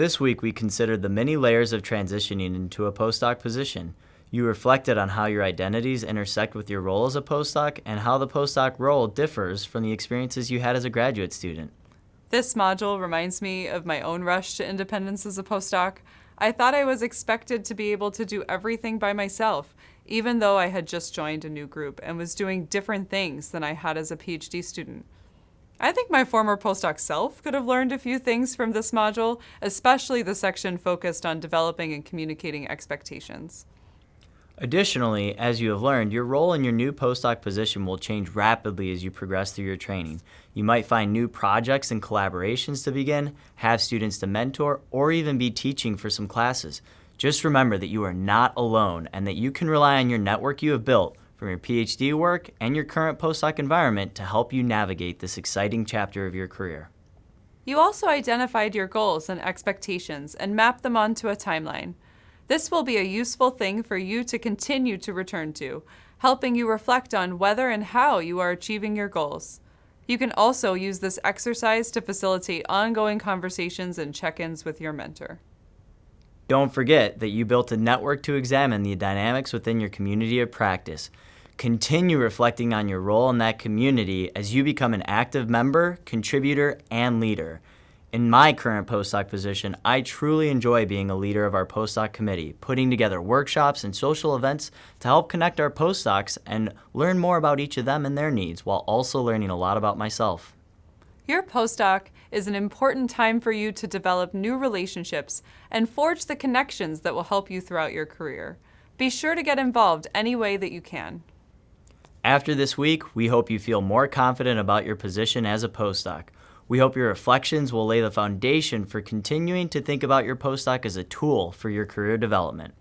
This week, we considered the many layers of transitioning into a postdoc position. You reflected on how your identities intersect with your role as a postdoc and how the postdoc role differs from the experiences you had as a graduate student. This module reminds me of my own rush to independence as a postdoc. I thought I was expected to be able to do everything by myself, even though I had just joined a new group and was doing different things than I had as a PhD student. I think my former postdoc self could have learned a few things from this module, especially the section focused on developing and communicating expectations. Additionally, as you have learned, your role in your new postdoc position will change rapidly as you progress through your training. You might find new projects and collaborations to begin, have students to mentor, or even be teaching for some classes. Just remember that you are not alone and that you can rely on your network you have built from your PhD work and your current postdoc environment to help you navigate this exciting chapter of your career. You also identified your goals and expectations and mapped them onto a timeline. This will be a useful thing for you to continue to return to, helping you reflect on whether and how you are achieving your goals. You can also use this exercise to facilitate ongoing conversations and check-ins with your mentor. Don't forget that you built a network to examine the dynamics within your community of practice. Continue reflecting on your role in that community as you become an active member, contributor, and leader. In my current postdoc position, I truly enjoy being a leader of our postdoc committee, putting together workshops and social events to help connect our postdocs and learn more about each of them and their needs while also learning a lot about myself. Your postdoc is an important time for you to develop new relationships and forge the connections that will help you throughout your career. Be sure to get involved any way that you can. After this week, we hope you feel more confident about your position as a postdoc. We hope your reflections will lay the foundation for continuing to think about your postdoc as a tool for your career development.